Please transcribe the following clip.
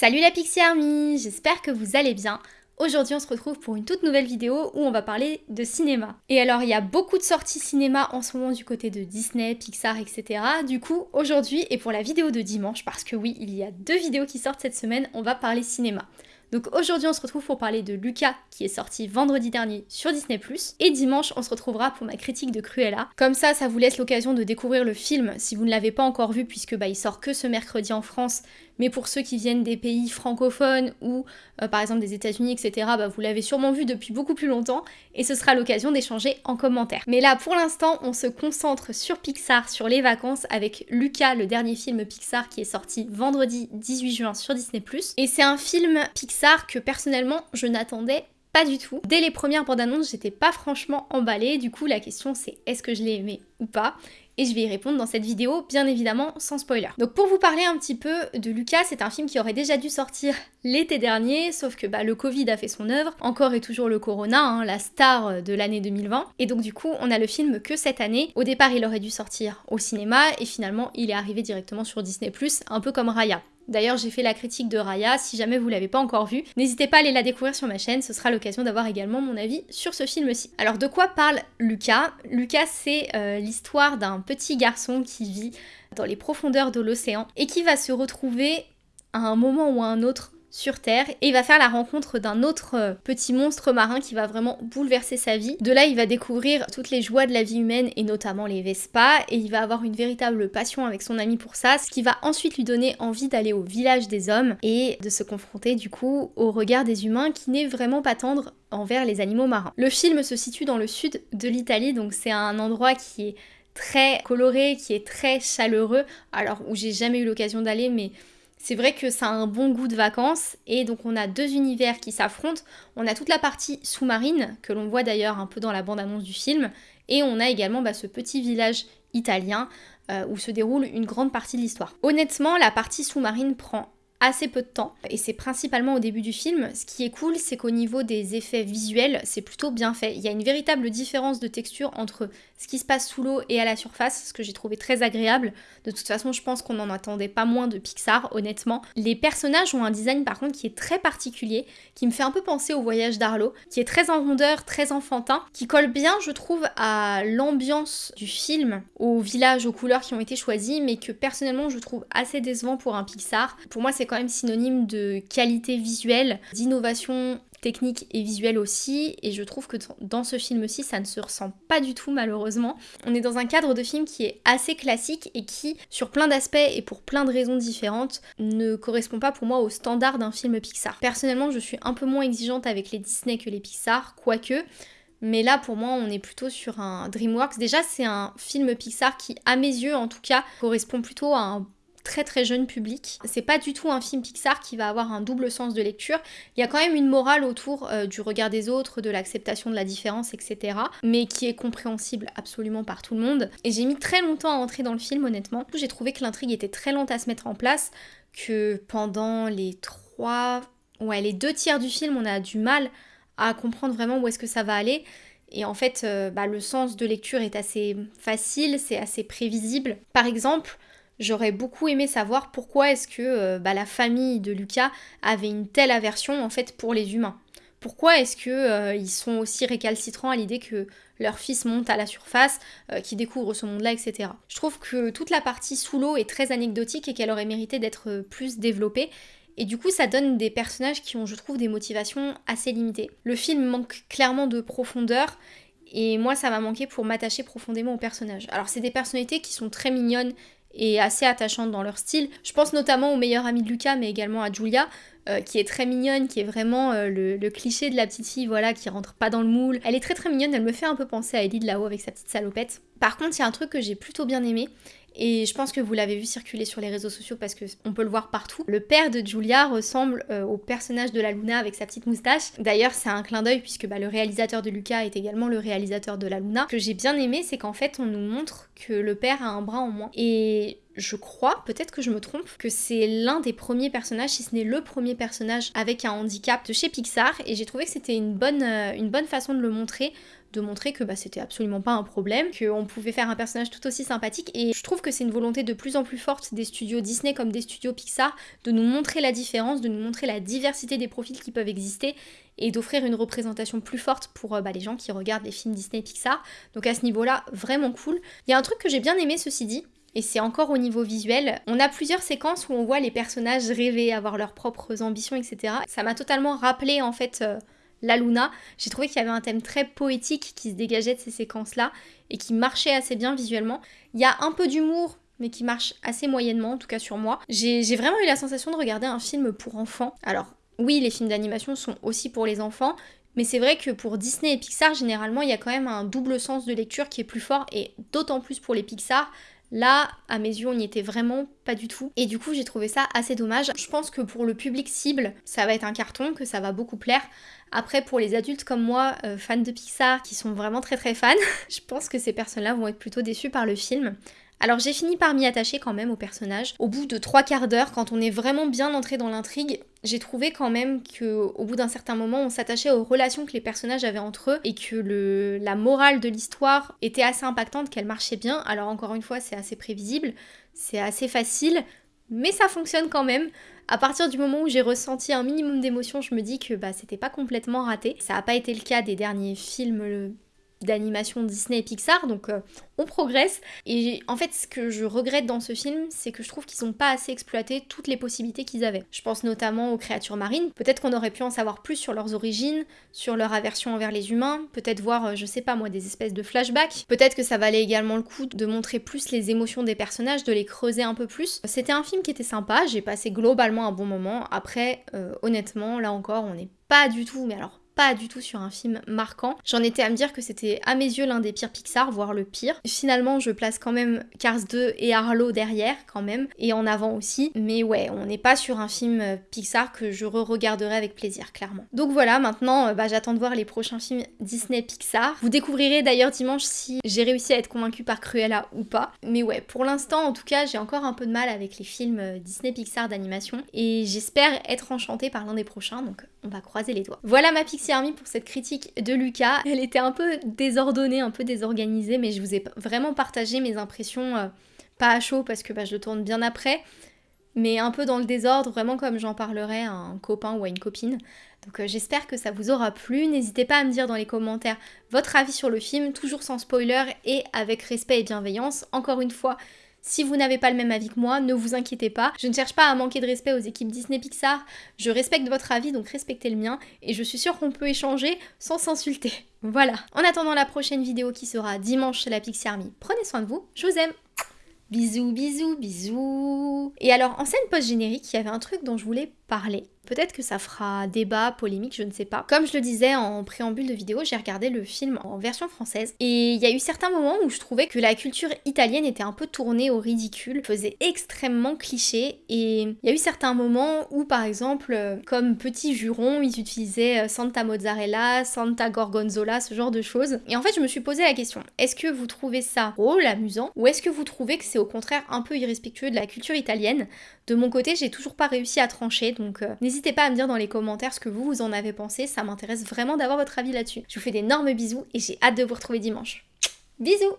Salut la Pixie Army, j'espère que vous allez bien. Aujourd'hui on se retrouve pour une toute nouvelle vidéo où on va parler de cinéma. Et alors il y a beaucoup de sorties cinéma en ce moment du côté de Disney, Pixar, etc. Du coup aujourd'hui et pour la vidéo de dimanche, parce que oui il y a deux vidéos qui sortent cette semaine, on va parler cinéma. Donc aujourd'hui on se retrouve pour parler de Lucas qui est sorti vendredi dernier sur Disney+. Et dimanche on se retrouvera pour ma critique de Cruella. Comme ça ça vous laisse l'occasion de découvrir le film si vous ne l'avez pas encore vu puisque bah, il sort que ce mercredi en France. Mais pour ceux qui viennent des pays francophones ou euh, par exemple des États-Unis, etc., bah, vous l'avez sûrement vu depuis beaucoup plus longtemps et ce sera l'occasion d'échanger en commentaire. Mais là pour l'instant on se concentre sur Pixar, sur les vacances avec Lucas, le dernier film Pixar qui est sorti vendredi 18 juin sur Disney+. Et c'est un film Pixar que personnellement je n'attendais pas du tout. Dès les premières bandes annonces, j'étais pas franchement emballée. Du coup, la question c'est est-ce que je l'ai aimé ou pas? Et je vais y répondre dans cette vidéo, bien évidemment sans spoiler. Donc pour vous parler un petit peu de Lucas, c'est un film qui aurait déjà dû sortir l'été dernier, sauf que bah, le Covid a fait son œuvre, encore et toujours le Corona, hein, la star de l'année 2020, et donc du coup on a le film que cette année. Au départ il aurait dû sortir au cinéma, et finalement il est arrivé directement sur Disney+, un peu comme Raya. D'ailleurs, j'ai fait la critique de Raya, si jamais vous l'avez pas encore vue, n'hésitez pas à aller la découvrir sur ma chaîne, ce sera l'occasion d'avoir également mon avis sur ce film-ci. Alors de quoi parle Lucas? Lucas, c'est euh, l'histoire d'un petit garçon qui vit dans les profondeurs de l'océan et qui va se retrouver à un moment ou à un autre sur Terre et il va faire la rencontre d'un autre euh, petit monstre marin qui va vraiment bouleverser sa vie. De là, il va découvrir toutes les joies de la vie humaine et notamment les Vespa et il va avoir une véritable passion avec son ami pour ça, ce qui va ensuite lui donner envie d'aller au village des hommes et de se confronter du coup au regard des humains qui n'est vraiment pas tendre envers les animaux marins. Le film se situe dans le sud de l'Italie, donc c'est un endroit qui est très coloré, qui est très chaleureux, alors où j'ai jamais eu l'occasion d'aller, mais c'est vrai que ça a un bon goût de vacances et donc on a deux univers qui s'affrontent. On a toute la partie sous-marine que l'on voit d'ailleurs un peu dans la bande-annonce du film et on a également bah, ce petit village italien euh, où se déroule une grande partie de l'histoire. Honnêtement, la partie sous-marine prend assez peu de temps et c'est principalement au début du film. Ce qui est cool, c'est qu'au niveau des effets visuels, c'est plutôt bien fait. Il y a une véritable différence de texture entre ce qui se passe sous l'eau et à la surface, ce que j'ai trouvé très agréable. De toute façon, je pense qu'on n'en attendait pas moins de Pixar, honnêtement. Les personnages ont un design par contre qui est très particulier, qui me fait un peu penser au voyage d'Arlo, qui est très en rondeur, très enfantin, qui colle bien, je trouve, à l'ambiance du film, au village, aux couleurs qui ont été choisies, mais que personnellement je trouve assez décevant pour un Pixar. Pour moi, c'est quand même synonyme de qualité visuelle, d'innovation technique et visuelle aussi, et je trouve que dans ce film-ci, ça ne se ressent pas du tout malheureusement. On est dans un cadre de film qui est assez classique et qui, sur plein d'aspects et pour plein de raisons différentes, ne correspond pas pour moi au standard d'un film Pixar. Personnellement, je suis un peu moins exigeante avec les Disney que les Pixar, quoique... Mais là, pour moi, on est plutôt sur un DreamWorks. Déjà, c'est un film Pixar qui, à mes yeux en tout cas, correspond plutôt à un très très jeune public. C'est pas du tout un film Pixar qui va avoir un double sens de lecture. Il y a quand même une morale autour euh, du regard des autres, de l'acceptation de la différence, etc. Mais qui est compréhensible absolument par tout le monde. Et j'ai mis très longtemps à entrer dans le film, honnêtement. J'ai trouvé que l'intrigue était très lente à se mettre en place, que pendant les trois, ouais, les deux tiers du film, on a du mal à comprendre vraiment où est-ce que ça va aller. Et en fait, euh, bah, le sens de lecture est assez facile, c'est assez prévisible. Par exemple, J'aurais beaucoup aimé savoir pourquoi est-ce que euh, bah, la famille de Lucas avait une telle aversion en fait pour les humains. Pourquoi est-ce qu'ils euh, sont aussi récalcitrants à l'idée que leur fils monte à la surface, euh, qui découvre ce monde-là, etc. Je trouve que toute la partie sous l'eau est très anecdotique et qu'elle aurait mérité d'être plus développée. Et du coup, ça donne des personnages qui ont, je trouve, des motivations assez limitées. Le film manque clairement de profondeur et moi, ça m'a manqué pour m'attacher profondément aux personnages. Alors, c'est des personnalités qui sont très mignonnes et assez attachantes dans leur style. Je pense notamment au meilleur ami de Lucas, mais également à Julia, euh, qui est très mignonne, qui est vraiment euh, le, cliché de la petite fille, voilà, qui rentre pas dans le moule. Elle est très très mignonne, elle me fait un peu penser à Ellie de là-haut avec sa petite salopette. Par contre, il y a un truc que j'ai plutôt bien aimé, et je pense que vous l'avez vu circuler sur les réseaux sociaux parce qu'on peut le voir partout. Le père de Julia ressemble euh, au personnage de la Luna avec sa petite moustache. D'ailleurs, c'est un clin d'œil puisque bah, le réalisateur de Lucas est également le réalisateur de la Luna. Ce que j'ai bien aimé, c'est qu'en fait, on nous montre que le père a un bras en moins. Et je crois, peut-être que je me trompe, que c'est l'un des premiers personnages, si ce n'est le premier personnage avec un handicap de chez Pixar, et j'ai trouvé que c'était une bonne, euh, façon de le montrer de montrer que bah, c'était absolument pas un problème, qu'on pouvait faire un personnage tout aussi sympathique. Et je trouve que c'est une volonté de plus en plus forte des studios Disney comme des studios Pixar de nous montrer la différence, de nous montrer la diversité des profils qui peuvent exister et d'offrir une représentation plus forte pour euh, bah, les gens qui regardent les films Disney et Pixar. Donc à ce niveau-là, vraiment cool. Il y a un truc que j'ai bien aimé ceci dit, et c'est encore au niveau visuel. On a plusieurs séquences où on voit les personnages rêver, avoir leurs propres ambitions, etc. Ça m'a totalement rappelé en fait euh, la Luna. J'ai trouvé qu'il y avait un thème très poétique qui se dégageait de ces séquences-là et qui marchait assez bien visuellement. Il y a un peu d'humour mais qui marche assez moyennement, en tout cas sur moi. J'ai vraiment eu la sensation de regarder un film pour enfants. Alors, oui, les films d'animation sont aussi pour les enfants, mais c'est vrai que pour Disney et Pixar, généralement, il y a quand même un double sens de lecture qui est plus fort, et d'autant plus pour les Pixar, Là, à mes yeux, on n'y était vraiment pas du tout. Et du coup, j'ai trouvé ça assez dommage. Je pense que pour le public cible, ça va être un carton, que ça va beaucoup plaire. Après, pour les adultes comme moi, euh, fans de Pixar, qui sont vraiment très très fans, je pense que ces personnes-là vont être plutôt déçues par le film. Alors j'ai fini par m'y attacher quand même au personnage. Au bout de trois quarts d'heure, quand on est vraiment bien entré dans l'intrigue, j'ai trouvé quand même que au bout d'un certain moment, on s'attachait aux relations que les personnages avaient entre eux et que la morale de l'histoire était assez impactante, qu'elle marchait bien. Alors encore une fois, c'est assez prévisible, c'est assez facile, mais ça fonctionne quand même. À partir du moment où j'ai ressenti un minimum d'émotion, je me dis que bah, c'était pas complètement raté. Ça n'a pas été le cas des derniers films d'animation Disney et Pixar, donc euh, on progresse. Et en fait, ce que je regrette dans ce film, c'est que je trouve qu'ils n'ont pas assez exploité toutes les possibilités qu'ils avaient. Je pense notamment aux créatures marines. Peut-être qu'on aurait pu en savoir plus sur leurs origines, sur leur aversion envers les humains, peut-être voir, euh, je sais pas moi, des espèces de flashbacks. Peut-être que ça valait également le coup de montrer plus les émotions des personnages, de les creuser un peu plus. C'était un film qui était sympa, j'ai passé globalement un bon moment. Après, euh, honnêtement, là encore, on n'est pas du tout, mais alors pas du tout sur un film marquant. J'en étais à me dire que c'était à mes yeux l'un des pires Pixar, voire le pire. Finalement, je place quand même Cars 2 et Arlo derrière quand même, et en avant aussi. Mais ouais, on n'est pas sur un film euh, Pixar que je re-regarderai avec plaisir, clairement. Donc voilà, maintenant, euh, bah, j'attends de voir les prochains films Disney Pixar. Vous découvrirez d'ailleurs dimanche si j'ai réussi à être convaincue par Cruella ou pas. Mais ouais, pour l'instant, en tout cas, j'ai encore un peu de mal avec les films euh, Disney Pixar d'animation, et j'espère être enchantée par l'un des prochains, donc on va croiser les doigts. Voilà ma Pixie Pour cette critique de Lucas. Elle était un peu désordonnée, un peu désorganisée, mais je vous ai vraiment partagé mes impressions, euh, pas à chaud parce que bah, je le tourne bien après, mais un peu dans le désordre, vraiment comme j'en parlerais à un copain ou à une copine. Donc euh, j'espère que ça vous aura plu. N'hésitez pas à me dire dans les commentaires votre avis sur le film, toujours sans spoiler et avec respect et bienveillance. Encore une fois, si vous n'avez pas le même avis que moi, ne vous inquiétez pas. Je ne cherche pas à manquer de respect aux équipes Disney Pixar. Je respecte votre avis, donc respectez le mien. Et je suis sûre qu'on peut échanger sans s'insulter. Voilà. En attendant la prochaine vidéo qui sera dimanche chez la Pixie Army, prenez soin de vous. Je vous aime. Bisous, bisous, bisous. Et alors, en scène post-générique, il y avait un truc dont je voulais Peut-être que ça fera débat, polémique, je ne sais pas. Comme je le disais en préambule de vidéo, j'ai regardé le film en version française et il y a eu certains moments où je trouvais que la culture italienne était un peu tournée au ridicule, faisait extrêmement cliché et il y a eu certains moments où par exemple, comme petit juron, ils utilisaient euh, Santa Mozzarella, Santa Gorgonzola, ce genre de choses. Et en fait, je me suis posé la question, est-ce que vous trouvez ça drôle, amusant, ou est-ce que vous trouvez que c'est au contraire un peu irrespectueux de la culture italienne De mon côté, j'ai toujours pas réussi à trancher, donc euh, n'hésitez pas à me dire dans les commentaires ce que vous, vous en avez pensé, ça m'intéresse vraiment d'avoir votre avis là-dessus. Je vous fais d'énormes bisous et j'ai hâte de vous retrouver dimanche. Bisous